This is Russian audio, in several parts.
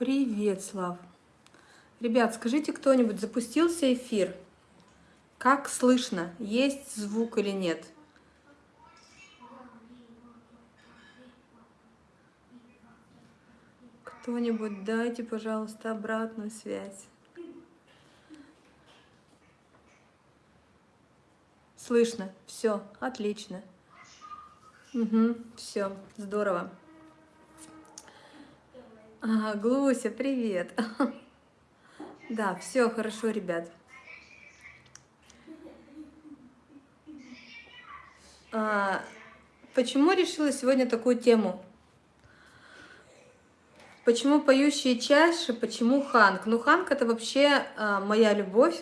Привет, Слав. Ребят, скажите кто-нибудь, запустился эфир? Как слышно? Есть звук или нет? Кто-нибудь дайте, пожалуйста, обратную связь. Слышно. Все, отлично. Угу, все, здорово. А, Глуся, привет. Да, все хорошо, ребят. А, почему решила сегодня такую тему? Почему поющие чаши, почему Ханк? Ну, Ханк это вообще а, моя любовь.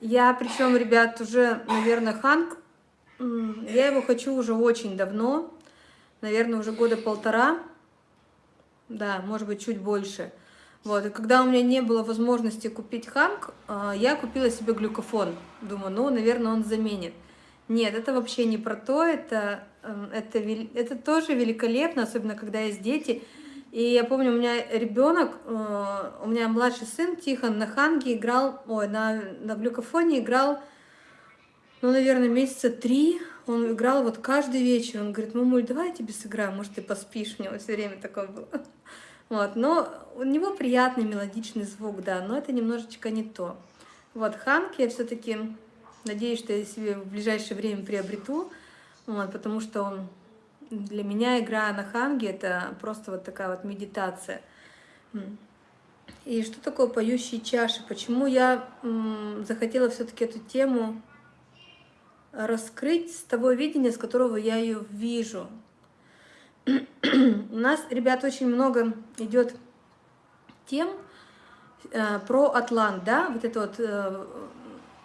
Я, причем, ребят, уже, наверное, Ханк, я его хочу уже очень давно, наверное, уже года полтора да, может быть, чуть больше. Вот, и когда у меня не было возможности купить ханг, а, я купила себе глюкофон. Думаю, ну, наверное, он заменит. Нет, это вообще не про то, это, эм, это, это тоже великолепно, особенно когда есть дети. И я помню, у меня ребенок, э, у меня младший сын Тихон на ханге играл, ой, на, на глюкофоне играл, ну, наверное, месяца три, он играл вот каждый вечер. Он говорит, мамуль, давай я тебе сыграю, может, ты поспишь. У него все время такое было. Вот, но у него приятный мелодичный звук, да, но это немножечко не то. Вот, Ханк я все-таки надеюсь, что я себе в ближайшее время приобрету, вот, потому что для меня игра на Ханге это просто вот такая вот медитация. И что такое поющие чаши? Почему я захотела все-таки эту тему раскрыть с того видения, с которого я ее вижу. У нас, ребят, очень много идет тем э, про Атлант, да, вот это вот э,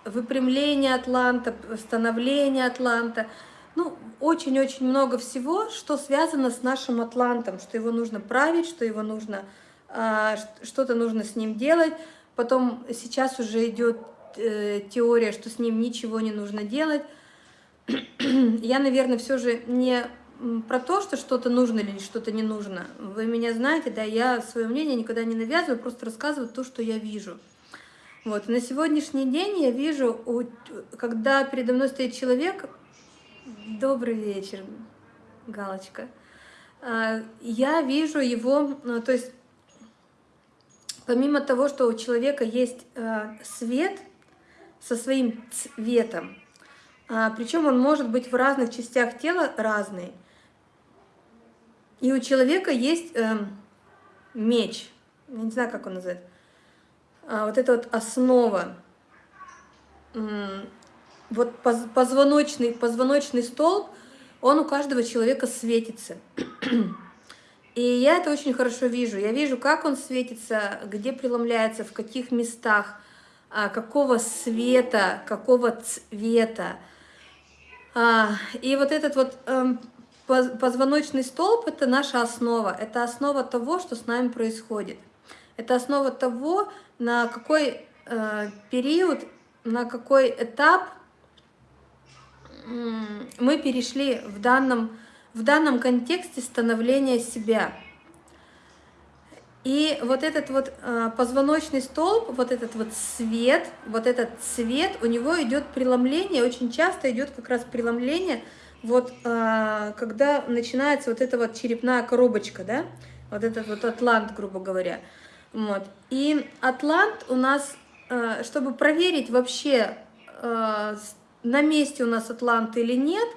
выпрямление Атланта, становление Атланта. Ну, очень-очень много всего, что связано с нашим Атлантом, что его нужно править, что его нужно, э, что-то нужно с ним делать. Потом сейчас уже идет э, теория, что с ним ничего не нужно делать. Я, наверное, все же не про то, что что-то нужно или что-то не нужно. Вы меня знаете, да, я свое мнение никогда не навязываю, просто рассказываю то, что я вижу. Вот, на сегодняшний день я вижу, когда передо мной стоит человек, добрый вечер, галочка, а, я вижу его, ну, то есть, помимо того, что у человека есть а, свет со своим цветом, причем он может быть в разных частях тела разный. И у человека есть э, меч, я не знаю, как он называется, а, вот это вот основа, вот позвоночный, позвоночный столб, он у каждого человека светится. И я это очень хорошо вижу. Я вижу, как он светится, где преломляется, в каких местах, а, какого света, какого цвета. А, и вот этот вот эм, позвоночный столб – это наша основа, это основа того, что с нами происходит. Это основа того, на какой э, период, на какой этап мы перешли в данном, в данном контексте становления себя. И вот этот вот э, позвоночный столб, вот этот вот свет, вот этот цвет, у него идет преломление, очень часто идет как раз преломление, вот э, когда начинается вот эта вот черепная коробочка, да, вот этот вот атлант, грубо говоря. Вот. И атлант у нас, э, чтобы проверить вообще, на месте у нас атлант или нет,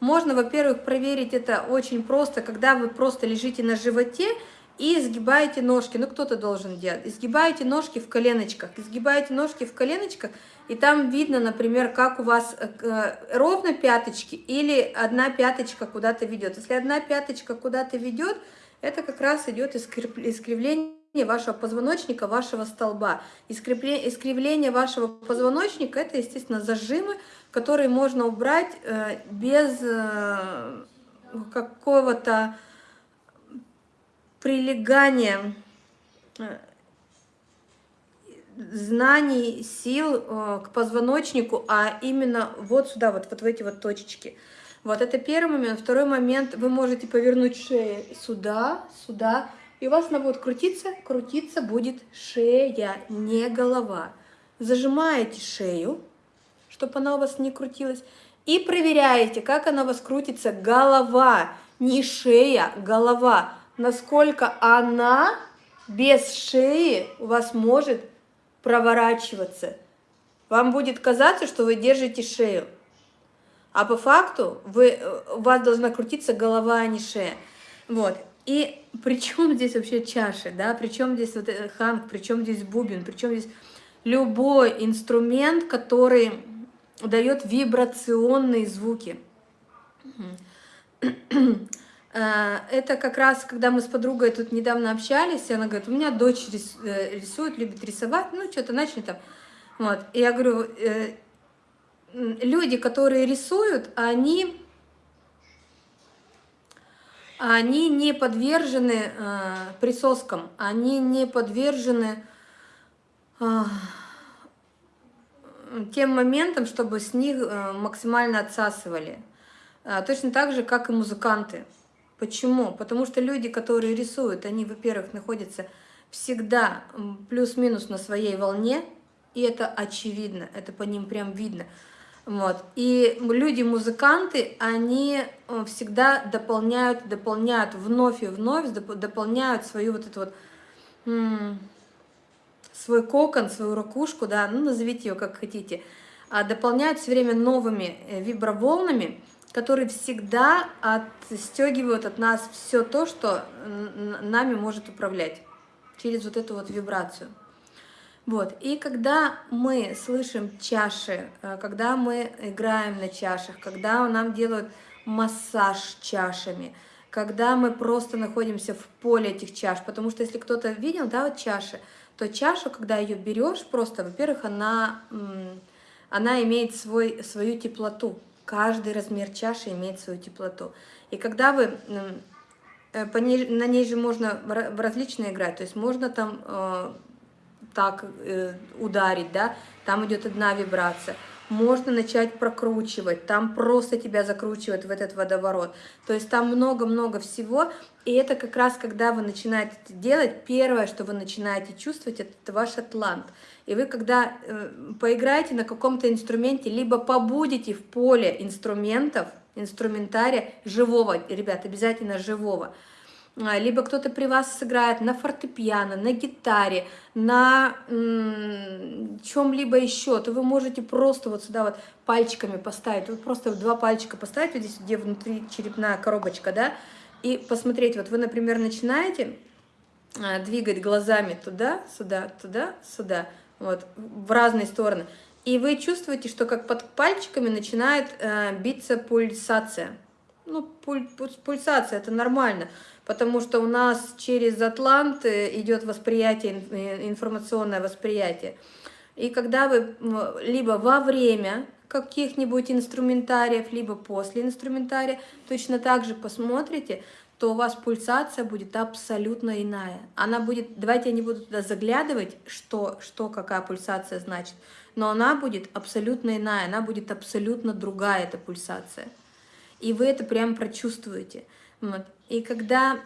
можно, во-первых, проверить это очень просто, когда вы просто лежите на животе, и сгибаете ножки, ну кто-то должен делать, изгибаете ножки в коленочках, изгибаете ножки в коленочках, и там видно, например, как у вас э, э, ровно пяточки или одна пяточка куда-то ведет. Если одна пяточка куда-то ведет, это как раз идет искривление вашего позвоночника, вашего столба. Искривление вашего позвоночника – это, естественно, зажимы, которые можно убрать э, без какого-то прилегание э, знаний, сил э, к позвоночнику, а именно вот сюда, вот, вот в эти вот точечки. Вот это первый момент. Второй момент, вы можете повернуть шею сюда, сюда, и у вас она будет крутиться, крутиться будет шея, не голова. Зажимаете шею, чтобы она у вас не крутилась, и проверяете, как она у вас крутится, голова, не шея, голова, насколько она без шеи у вас может проворачиваться. Вам будет казаться, что вы держите шею. А по факту вы, у вас должна крутиться голова, а не шея. Вот. И при чем здесь вообще чаши, да? Причем здесь вот ханг, причем здесь бубен, причем здесь любой инструмент, который дает вибрационные звуки. Э, это как раз, когда мы с подругой тут недавно общались, и она говорит, у меня дочь э, рисует, любит рисовать, ну, что-то начали там. Вот. И я говорю, э, люди, которые рисуют, они, они не подвержены присоскам, они не подвержены тем моментам, чтобы с них максимально отсасывали. Точно так же, как и музыканты. Почему? Потому что люди, которые рисуют, они, во-первых, находятся всегда плюс-минус на своей волне, и это очевидно, это по ним прям видно. Вот. И люди-музыканты, они э, всегда дополняют, дополняют вновь и вновь, дополняют свою вот эту вот, свой кокон, свою ракушку, да, ну назовите ее как хотите, а дополняют все время новыми э, виброволнами, которые всегда отстегивают от нас все то, что нами может управлять через вот эту вот вибрацию. Вот. И когда мы слышим чаши, э, когда мы играем на чашах, когда нам делают массаж чашами, когда мы просто находимся в поле этих чаш, потому что если кто-то видел, да, вот чаши, то чашу, когда ее берешь, просто, во-первых, она, она имеет свой, свою теплоту, Каждый размер чаши имеет свою теплоту. И когда вы... Э, ней, на ней же можно различно играть, то есть можно там э, так э, ударить, да, там идет одна вибрация. Можно начать прокручивать, там просто тебя закручивает в этот водоворот. То есть там много-много всего, и это как раз, когда вы начинаете это делать, первое, что вы начинаете чувствовать, это ваш атлант. И вы, когда э, поиграете на каком-то инструменте, либо побудете в поле инструментов, инструментария живого, ребят, обязательно живого, либо кто-то при вас сыграет на фортепиано, на гитаре, на чем-либо еще, то вы можете просто вот сюда вот пальчиками поставить, вот просто два пальчика поставить, вот здесь, где внутри черепная коробочка, да, и посмотреть, вот вы, например, начинаете а, двигать глазами туда, сюда, туда, сюда, вот, в разные стороны. И вы чувствуете, что как под пальчиками начинает э, биться пульсация. Ну, пуль, пульсация, это нормально, потому что у нас через атлант э, идет восприятие, э, информационное восприятие. И когда вы либо во время каких-нибудь инструментариев, либо после инструментария точно так же посмотрите, то у вас пульсация будет абсолютно иная. Она будет, давайте я не буду туда заглядывать, что, что какая пульсация значит, но она будет абсолютно иная, она будет абсолютно другая, эта пульсация. И вы это прям прочувствуете. Вот. И когда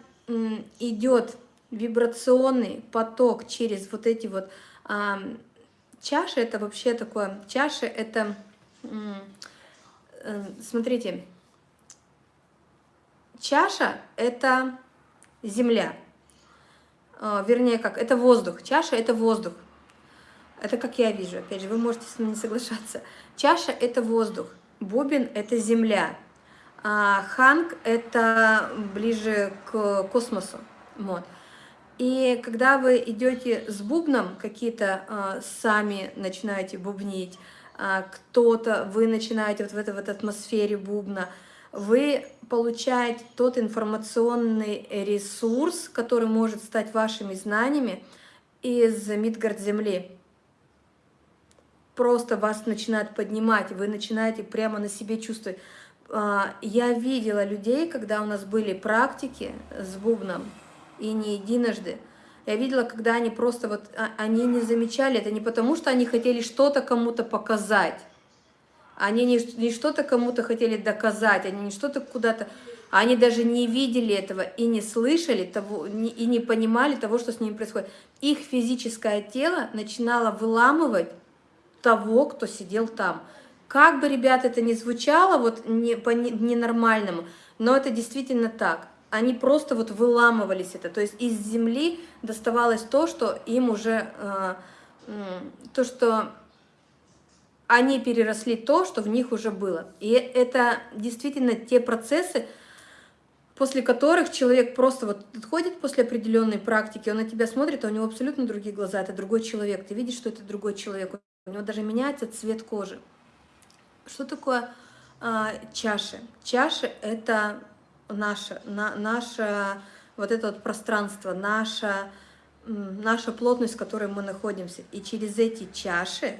идет вибрационный поток через вот эти вот а, чаши, это вообще такое, чаши это, э, смотрите, Чаша – это земля. А, вернее, как, это воздух. Чаша – это воздух. Это как я вижу, опять же, вы можете с мной не соглашаться. Чаша – это воздух, бубен – это земля, а ханг – это ближе к космосу. Вот. И когда вы идете с бубном, какие-то э, сами начинаете бубнить, э, кто-то, вы начинаете вот в этой вот атмосфере бубна – вы получаете тот информационный ресурс, который может стать вашими знаниями из Мидгард Земли. Просто вас начинает поднимать, вы начинаете прямо на себе чувствовать. А, я видела людей, когда у нас были практики с бубном, и не единожды. Я видела, когда они просто вот, а, они не замечали, это не потому, что они хотели что-то кому-то показать, Они не, не что-то кому-то хотели доказать, они не что-то куда-то... Они даже не видели этого и не слышали того, и не понимали того, что с ними происходит. Их физическое тело начинало выламывать того, кто сидел там. Как бы, ребят, это ни звучало вот не, по ненормальному, но это действительно так. Они просто вот выламывались это, то есть из земли доставалось то, что им уже, э, то, что они переросли то, что в них уже было. И это действительно те процессы, после которых человек просто вот отходит после определенной практики, он на тебя смотрит, а у него абсолютно другие глаза, это другой человек, ты видишь, что это другой человек, у него даже меняется цвет кожи. Что такое а, чаши? Чаши — это наше, на, наше вот это вот пространство, наша, наша плотность, в которой мы находимся. И через эти чаши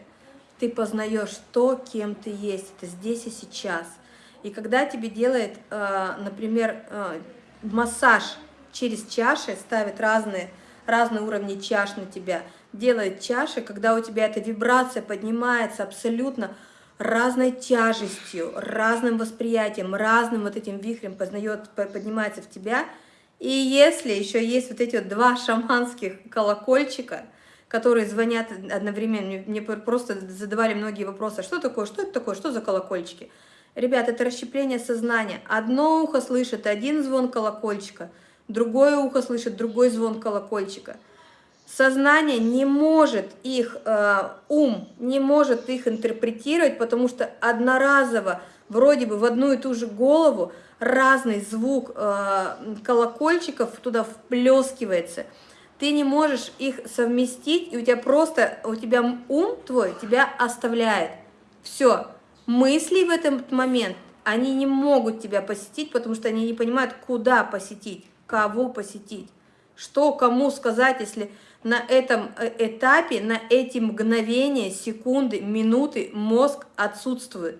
ты познаешь то, кем ты есть, это здесь и сейчас. И когда тебе делает, а, например, а, массаж через чаши, ставит разные, разные уровни чаш на тебя, делает чаши, когда у тебя эта вибрация поднимается абсолютно разной тяжестью, разным восприятием, разным вот этим вихрем познает, поднимается в тебя. И если еще есть вот эти вот два шаманских колокольчика, которые звонят одновременно, мне просто задавали многие вопросы, что такое, что это такое, что за колокольчики? Ребят, это расщепление сознания. Одно ухо слышит один звон колокольчика, другое ухо слышит другой звон колокольчика – сознание не может их, э, ум не может их интерпретировать, потому что одноразово, вроде бы в одну и ту же голову, разный звук э, колокольчиков туда вплескивается. Ты не можешь их совместить, и у тебя просто, у тебя ум твой тебя оставляет. Все, мысли в этот момент, они не могут тебя посетить, потому что они не понимают, куда посетить, кого посетить, что кому сказать, если на этом э, этапе, на эти мгновения, секунды, минуты мозг отсутствует.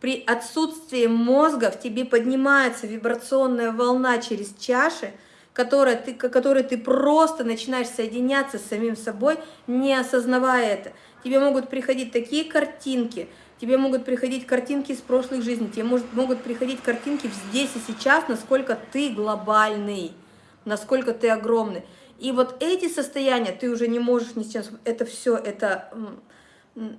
При отсутствии мозга в тебе поднимается вибрационная волна через чаши, которая ты, которой ты просто начинаешь соединяться с самим собой, не осознавая это. Тебе могут приходить такие картинки, тебе могут приходить картинки из прошлых жизней, тебе может, могут приходить картинки здесь и сейчас, насколько ты глобальный, насколько ты огромный. И вот эти состояния ты уже не можешь ни с чем... Это все, это,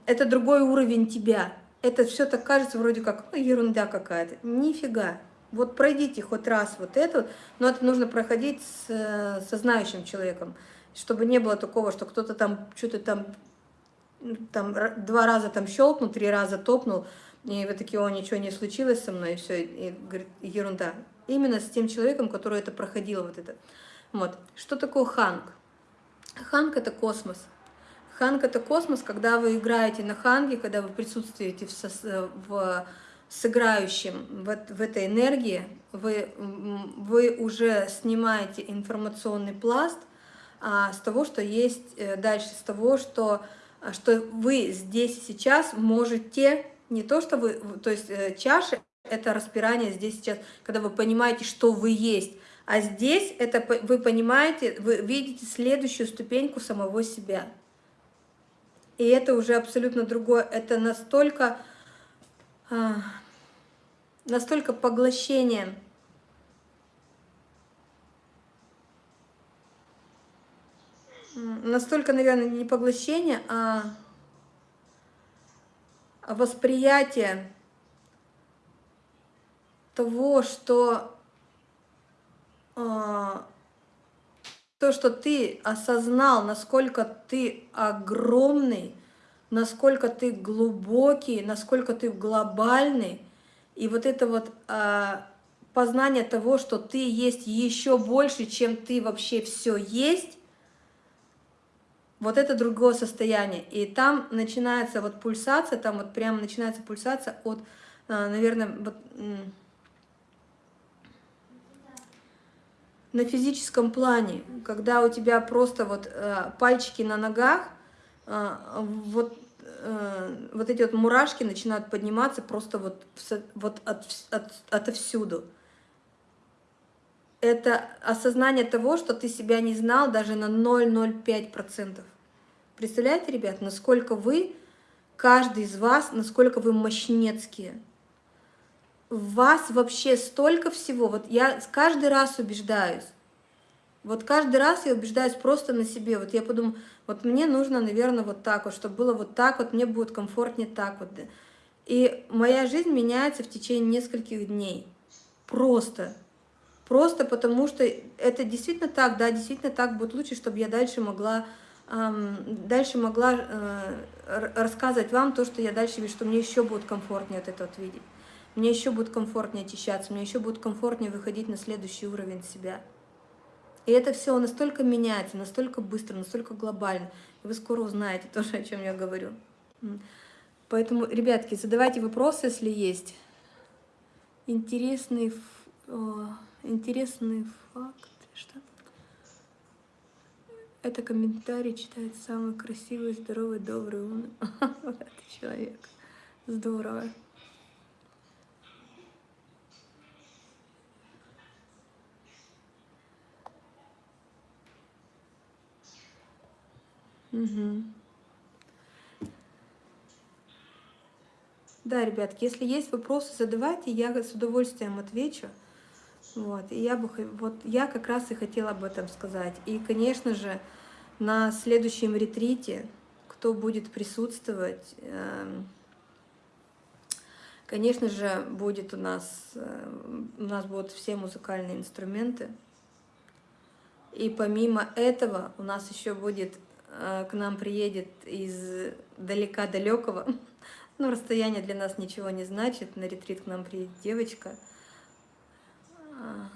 это другой уровень тебя. Это все так кажется вроде как ну, ерунда какая-то. Нифига. Вот пройдите хоть раз вот это, но это нужно проходить с, со знающим человеком, чтобы не было такого, что кто-то там что-то там, там два раза там щелкнул, три раза топнул, и вы такие, о, ничего не случилось со мной, и все, и говорит, ерунда. Именно с тем человеком, который это проходил, вот это. Вот. Что такое ханг? Ханг — это космос. Ханг — это космос, когда вы играете на ханге, когда вы присутствуете в, со, в сыграющем, в, в этой энергии, вы, вы уже снимаете информационный пласт а, с того, что есть э, дальше, с того, что, что вы здесь сейчас можете, не то, что вы, то есть э, чаши — это распирание здесь сейчас, когда вы понимаете, что вы есть, а здесь это вы понимаете, вы видите следующую ступеньку самого себя. И это уже абсолютно другое. Это настолько, а, настолько поглощение. Настолько, наверное, не поглощение, а восприятие того, что а, то, что ты осознал, насколько ты огромный, насколько ты глубокий, насколько ты глобальный, и вот это вот а, познание того, что ты есть еще больше, чем ты вообще все есть, вот это другое состояние. И там начинается вот пульсация, там вот прямо начинается пульсация от, а, наверное, вот, на физическом плане, когда у тебя просто вот э, пальчики на ногах, э, вот, э, вот эти вот мурашки начинают подниматься просто вот, вот от, от, отовсюду. Это осознание того, что ты себя не знал даже на 0,05%. Представляете, ребят, насколько вы каждый из вас, насколько вы мощнецкие. В вас вообще столько всего. Вот я каждый раз убеждаюсь. Вот каждый раз я убеждаюсь просто на себе. Вот я подумаю, вот мне нужно, наверное, вот так вот, чтобы было вот так вот, мне будет комфортнее так вот. И моя жизнь меняется в течение нескольких дней. Просто. Просто потому что это действительно так, да, действительно так будет лучше, чтобы я дальше могла, эм, дальше могла э, рассказывать вам то, что я дальше вижу, что мне еще будет комфортнее от этого видеть. Мне еще будет комфортнее очищаться, мне еще будет комфортнее выходить на следующий уровень себя. И это все настолько меняется, настолько быстро, настолько глобально. И вы скоро узнаете тоже, о чем я говорю. Поэтому, ребятки, задавайте вопросы, если есть. Интересный, интересный факт. Что? Это комментарий читает самый красивый, здоровый, добрый, умный человек. Здорово. Угу. Да, ребятки, если есть вопросы, задавайте, я с удовольствием отвечу. Вот, и я бы, вот я как раз и хотела об этом сказать. И, конечно же, на следующем ретрите, кто будет присутствовать, эм, конечно же, будет у нас, э, у нас будут все музыкальные инструменты. И помимо этого у нас еще будет к нам приедет из далека-далекого, ну, расстояние для нас ничего не значит, на ретрит к нам приедет девочка, а,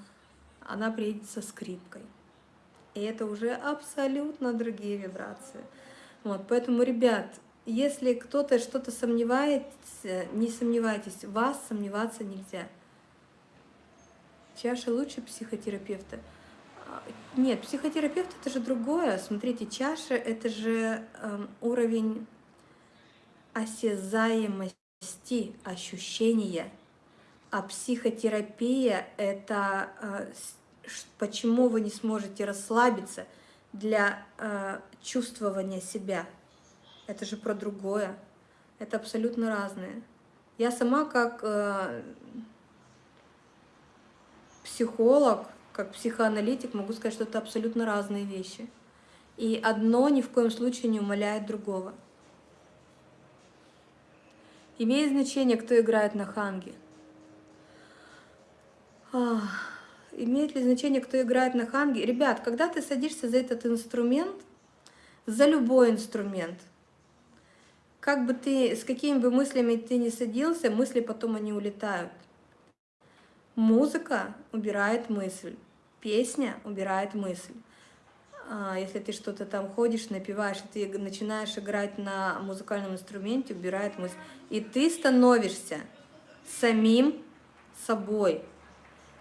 она приедет со скрипкой. И это уже абсолютно другие вибрации. Вот, поэтому, ребят, если кто-то что-то сомневается, не сомневайтесь, вас сомневаться нельзя. Чаша лучше психотерапевта. Нет, психотерапевт это же другое. Смотрите, чаша это же э, уровень осязаемости, ощущения. А психотерапия это э, почему вы не сможете расслабиться для э, чувствования себя. Это же про другое. Это абсолютно разное. Я сама как э, психолог, как психоаналитик могу сказать, что это абсолютно разные вещи. И одно ни в коем случае не умаляет другого. Имеет значение, кто играет на ханге. имеет ли значение, кто играет на ханге? Ребят, когда ты садишься за этот инструмент, за любой инструмент, как бы ты, с какими бы мыслями ты ни садился, мысли потом они улетают. Музыка убирает мысль, песня убирает мысль. А, если ты что-то там ходишь, напиваешь, ты начинаешь играть на музыкальном инструменте, убирает мысль. И ты становишься самим собой.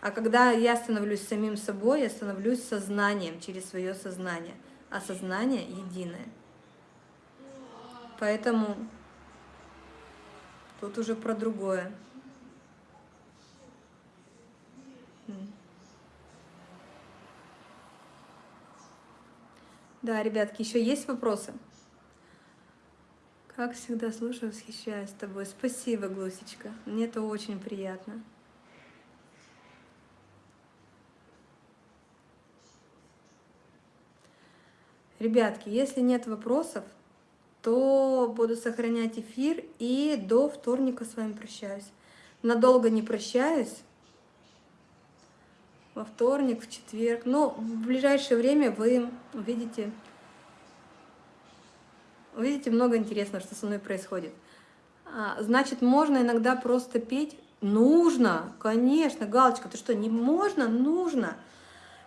А когда я становлюсь самим собой, я становлюсь сознанием через свое сознание. А сознание единое. Поэтому тут уже про другое. Да, ребятки, еще есть вопросы? Как всегда слушаю, восхищаюсь тобой. Спасибо, Глусечка. Мне это очень приятно. Ребятки, если нет вопросов, то буду сохранять эфир и до вторника с вами прощаюсь. Надолго не прощаюсь во вторник, в четверг. Но в ближайшее время вы увидите, увидите много интересного, что со мной происходит. А, значит, можно иногда просто петь? Нужно, конечно, галочка, ты что, не можно? Нужно.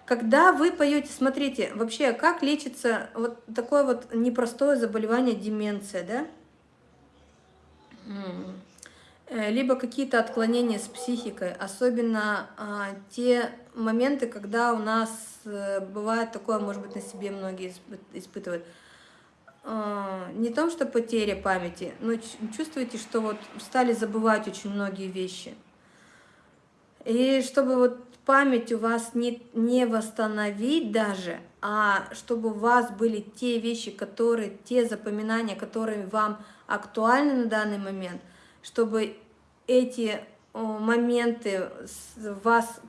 Когда вы поете, смотрите, вообще, как лечится вот такое вот непростое заболевание деменция, да? Э, либо какие-то отклонения с психикой, особенно а, те моменты, когда у нас а, бывает такое, может быть, на себе многие испытывают. А, не том, что потеря памяти, но чувствуете, что вот стали забывать очень многие вещи. И чтобы вот память у вас не, не восстановить даже, а чтобы у вас были те вещи, которые, те запоминания, которые вам актуальны на данный момент, чтобы эти моменты вас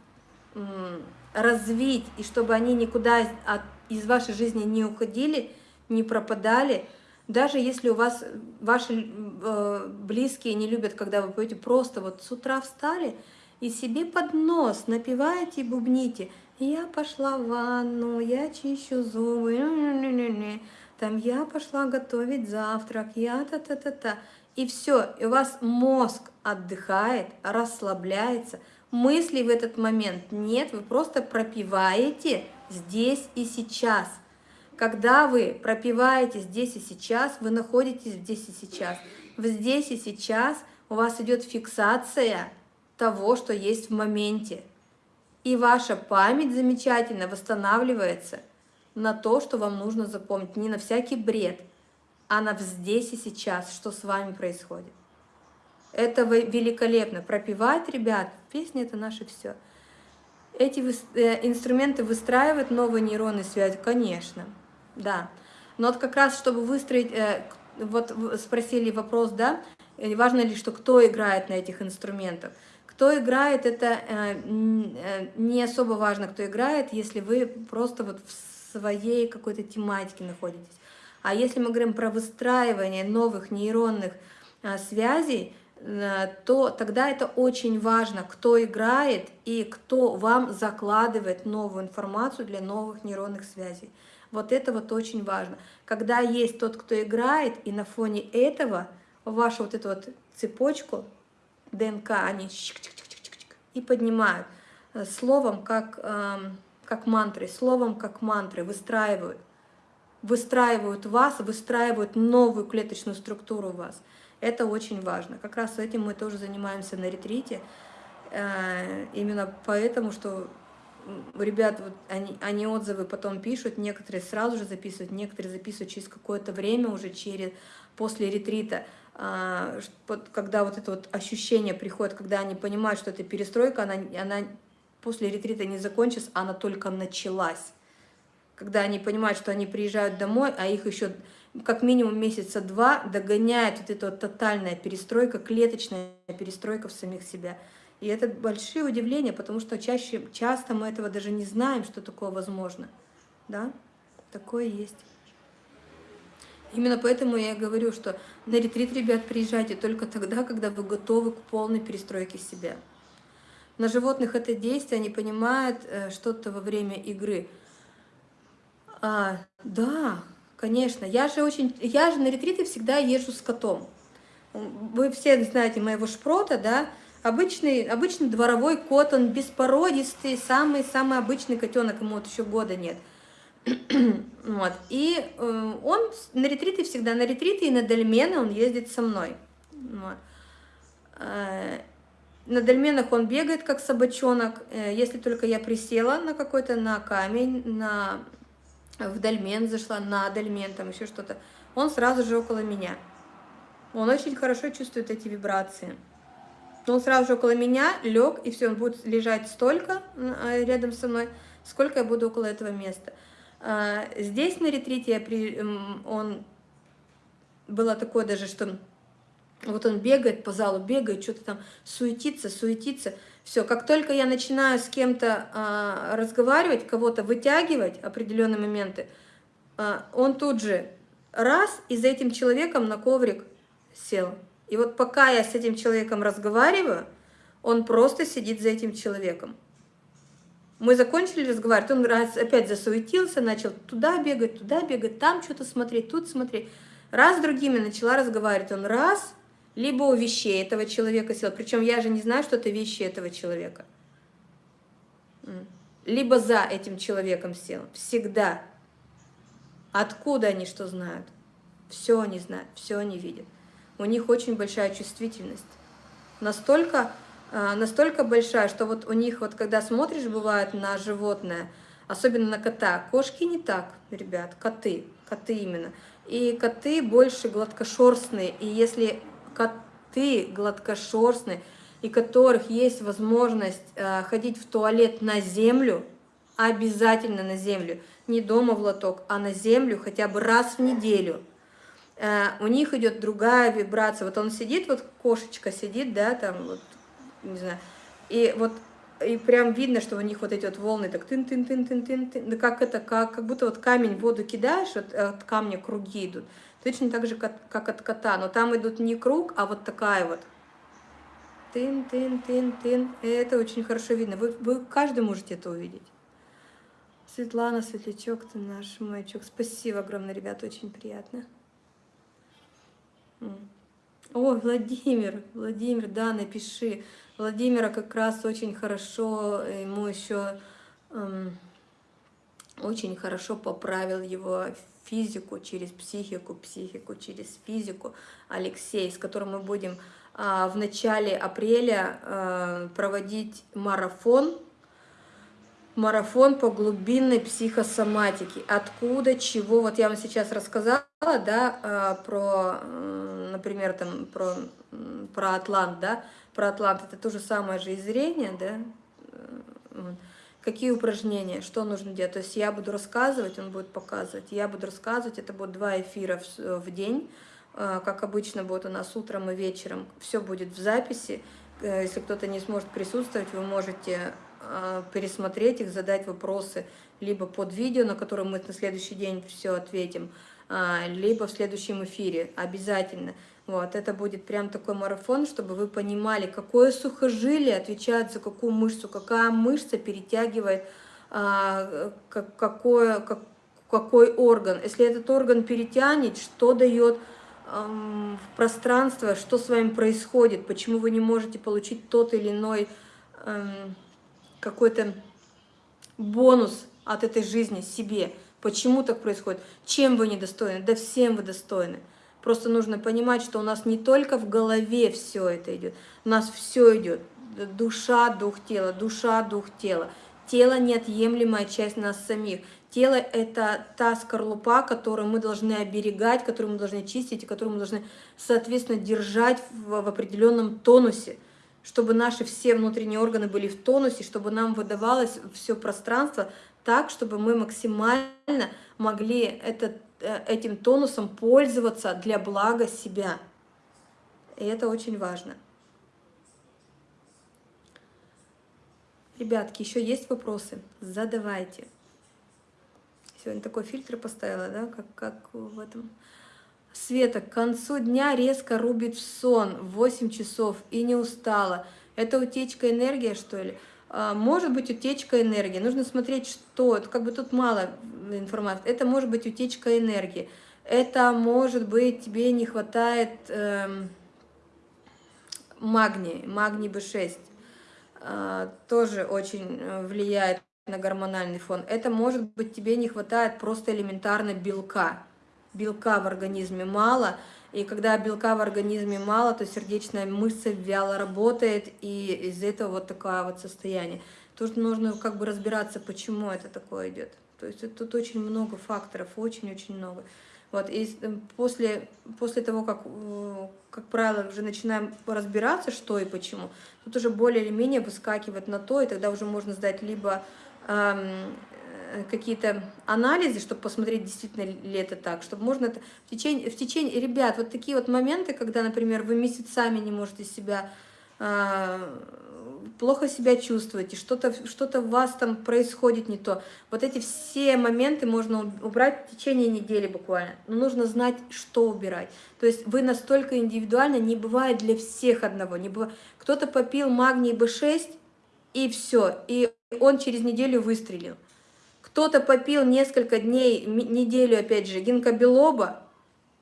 развить, и чтобы они никуда из вашей жизни не уходили, не пропадали, даже если у вас ваши э, близкие не любят, когда вы поете, просто вот с утра встали и себе под нос напиваете и бубните. Я пошла в ванну, я чищу зубы, там я пошла готовить завтрак, я та-та-та-та. И все, и у вас мозг отдыхает, расслабляется, мыслей в этот момент нет, вы просто пропиваете здесь и сейчас – когда вы пропиваете здесь и сейчас, вы находитесь здесь и сейчас. В здесь и сейчас у вас идет фиксация того, что есть в моменте. И ваша память замечательно восстанавливается на то, что вам нужно запомнить. Не на всякий бред, а на здесь и сейчас, что с вами происходит. Это великолепно. Пропивать, ребят, песни это наше все. Эти э, инструменты выстраивают новые нейронные связи, конечно да. Но вот как раз, чтобы выстроить, э, вот спросили вопрос, да, э, важно ли, что кто играет на этих инструментах. Кто играет, это не особо важно, кто играет, если вы просто вот в своей какой-то тематике находитесь. А если мы говорим про выстраивание новых нейронных связей, то тогда это очень важно, кто играет и кто вам закладывает новую информацию для новых нейронных связей. Вот это вот очень важно. Когда есть тот, кто играет, и на фоне этого вашу вот эту вот цепочку ДНК они и поднимают э, словом как, эм, как мантры, словом как мантры выстраивают. Выстраивают вас, выстраивают новую клеточную структуру у вас. Это очень важно. Как раз этим мы тоже занимаемся на ретрите. Э, именно поэтому, что ребят, вот они, они отзывы потом пишут, некоторые сразу же записывают, некоторые записывают через какое-то время, уже через, после ретрита, а, когда вот это вот ощущение приходит, когда они понимают, что эта перестройка, она, она после ретрита не закончится, она только началась. Когда они понимают, что они приезжают домой, а их еще как минимум месяца два догоняет вот эта вот тотальная перестройка, клеточная перестройка в самих себя. И это большие удивления, потому что чаще, часто мы этого даже не знаем, что такое возможно. Да? Такое есть. Именно поэтому я говорю, что на ретрит, ребят, приезжайте только тогда, когда вы готовы к полной перестройке себя. На животных это действие, они понимают э, что-то во время игры. А, да, конечно. Я же, очень, я же на ретриты всегда езжу с котом. Вы все знаете моего шпрота, да? Обычный, обычный дворовой кот, он беспородистый, самый-самый обычный котенок, ему вот еще года нет. вот. И э, он на ретриты всегда, на ретриты и на дольмены он ездит со мной. Вот. Э, на дольменах он бегает, как собачонок. Э, если только я присела на какой-то, на камень, на, в дольмен зашла, на дольмен, там еще что-то, он сразу же около меня. Он очень хорошо чувствует эти вибрации. Он сразу же около меня лег, и все, он будет лежать столько а, рядом со мной, сколько я буду около этого места. А, здесь на ретрите я при, он было такое даже, что вот он бегает по залу, бегает, что-то там суетится, суетится. Все, как только я начинаю с кем-то а, разговаривать, кого-то вытягивать определенные моменты, а, он тут же раз и за этим человеком на коврик сел. И вот пока я с этим человеком разговариваю, он просто сидит за этим человеком. Мы закончили разговаривать, он раз опять засуетился, начал туда бегать, туда бегать, там что-то смотреть, тут смотреть. Раз с другими начала разговаривать, он раз, либо у вещей этого человека сел, причем я же не знаю, что это вещи этого человека. Либо за этим человеком сел, всегда. Откуда они что знают? Все они знают, все они видят у них очень большая чувствительность. Настолько, а, настолько большая, что вот у них, вот когда смотришь, бывает, на животное, особенно на кота, кошки не так, ребят, коты, коты именно. И коты больше гладкошерстные, и если коты гладкошерстные, и которых есть возможность э, ходить в туалет на землю, обязательно на землю, не дома в лоток, а на землю хотя бы раз в неделю, э, у них идет другая вибрация. Вот он сидит, вот кошечка сидит, да, там, вот, не знаю, и вот и прям видно, что у них вот эти вот волны так тын тын тын тын тын тын да как это, как, как будто вот камень в воду кидаешь, вот от камня круги идут. Точно так же, как, как от кота, но там идут не круг, а вот такая вот. Тын, тын, тын, тын. Это очень хорошо видно. Вы, вы каждый можете это увидеть. Светлана, светлячок, ты наш маячок. Спасибо огромное, ребята, очень приятно. О, Владимир, Владимир, да, напиши. Владимира как раз очень хорошо, ему еще эм, очень хорошо поправил его физику через психику, психику через физику. Алексей, с которым мы будем э, в начале апреля э, проводить марафон, марафон по глубинной психосоматике. Откуда, чего, вот я вам сейчас рассказала, да, э, про, э, например, там, про, про Атлант, да, про Атлант, это то же самое же и зрение, да, какие упражнения, что нужно делать. То есть я буду рассказывать, он будет показывать, я буду рассказывать, это будет два эфира в, в день, а, как обычно будет у нас утром и вечером, все будет в записи. Э, если кто-то не сможет присутствовать, вы можете пересмотреть их, задать вопросы либо под видео, на которое мы на следующий день все ответим, а, либо в следующем эфире, обязательно. Вот, это будет прям такой марафон, чтобы вы понимали, какое сухожилие отвечает за какую мышцу, какая мышца перетягивает а, как, какое, как, какой орган. Если этот орган перетянет, что дает эм, пространство, что с вами происходит, почему вы не можете получить тот или иной эм, какой-то бонус от этой жизни себе. Почему так происходит? Чем вы недостойны? Да всем вы достойны. Просто нужно понимать, что у нас не только в голове все это идет, у нас все идет. Душа, дух, тело, душа, дух, тело. Тело – неотъемлемая часть нас самих. Тело – это та скорлупа, которую мы должны оберегать, которую мы должны чистить, и которую мы должны, соответственно, держать в, в определенном тонусе, чтобы наши все внутренние органы были в тонусе, чтобы нам выдавалось все пространство так, чтобы мы максимально могли этот этим тонусом пользоваться для блага себя. И это очень важно. Ребятки, еще есть вопросы? Задавайте. Сегодня такой фильтр поставила, да, как, как в этом. Света, к концу дня резко рубит в сон в 8 часов и не устала. Это утечка энергии, что ли? А, может быть утечка энергии. Нужно смотреть, что. Как бы тут мало информации. Это может быть утечка энергии. Это может быть тебе не хватает эм, магния, магний B6. Э, тоже очень э, влияет на гормональный фон. Это может быть тебе не хватает просто элементарно белка. Белка в организме мало, и когда белка в организме мало, то сердечная мышца вяло работает, и из-за этого вот такое вот состояние. Тут нужно как бы разбираться, почему это такое идет. То есть тут очень много факторов, очень-очень много. Вот, и э, после, после того, как, э, как правило, уже начинаем разбираться, что и почему, тут уже более или менее выскакивает на то, и тогда уже можно сдать либо эм, какие-то анализы, чтобы посмотреть, действительно ли это так, чтобы можно это в течение, в течение, ребят, вот такие вот моменты, когда, например, вы месяцами не можете себя, э, плохо себя чувствуете, что-то что, -то, у вас там происходит не то, вот эти все моменты можно убрать в течение недели буквально, но нужно знать, что убирать, то есть вы настолько индивидуально, не бывает для всех одного, не бывает, кто-то попил магний B6, и все, и он через неделю выстрелил, кто-то попил несколько дней, неделю, опять же, гинкобелоба,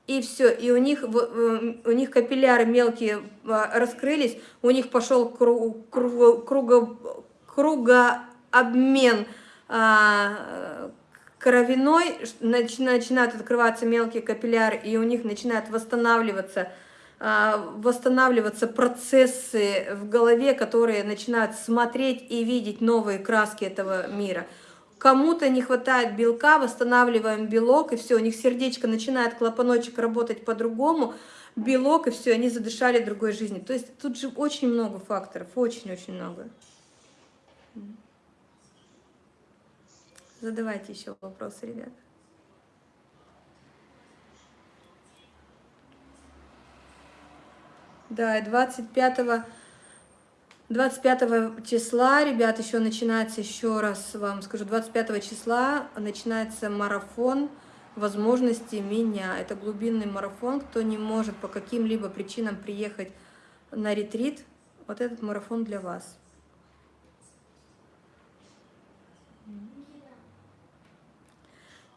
и все, и у них, у них капилляры мелкие а, раскрылись, у них пошел круг, круг, круго, кругообмен а, кровяной, начинают открываться мелкие капилляры, и у них начинают восстанавливаться, а, восстанавливаться процессы в голове, которые начинают смотреть и видеть новые краски этого мира – Кому-то не хватает белка, восстанавливаем белок, и все, у них сердечко начинает клапаночек работать по-другому, белок, и все, они задышали другой жизнью. То есть тут же очень много факторов, очень-очень много. Задавайте еще вопросы, ребята. Да, 25 25 числа, ребят, еще начинается, еще раз вам скажу, 25 числа начинается марафон возможности меня. Это глубинный марафон, кто не может по каким-либо причинам приехать на ретрит, вот этот марафон для вас.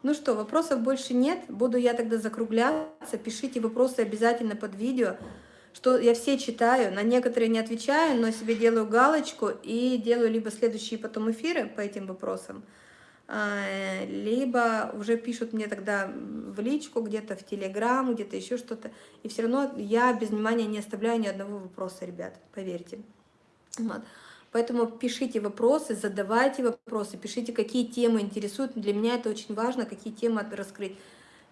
Ну что, вопросов больше нет, буду я тогда закругляться, пишите вопросы обязательно под видео что я все читаю, на некоторые не отвечаю, но себе делаю галочку и делаю либо следующие потом эфиры по этим вопросам, а, либо уже пишут мне тогда в личку, где-то в Телеграм, где-то еще что-то. И все равно я без внимания не оставляю ни одного вопроса, ребят, поверьте. Вот. Поэтому пишите вопросы, задавайте вопросы, пишите, какие темы интересуют. Для меня это очень важно, какие темы раскрыть,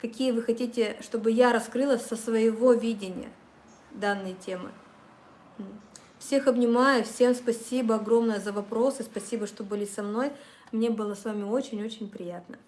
какие вы хотите, чтобы я раскрыла со своего видения данной темы. Всех обнимаю, всем спасибо огромное за вопросы, спасибо, что были со мной. Мне было с вами очень-очень приятно.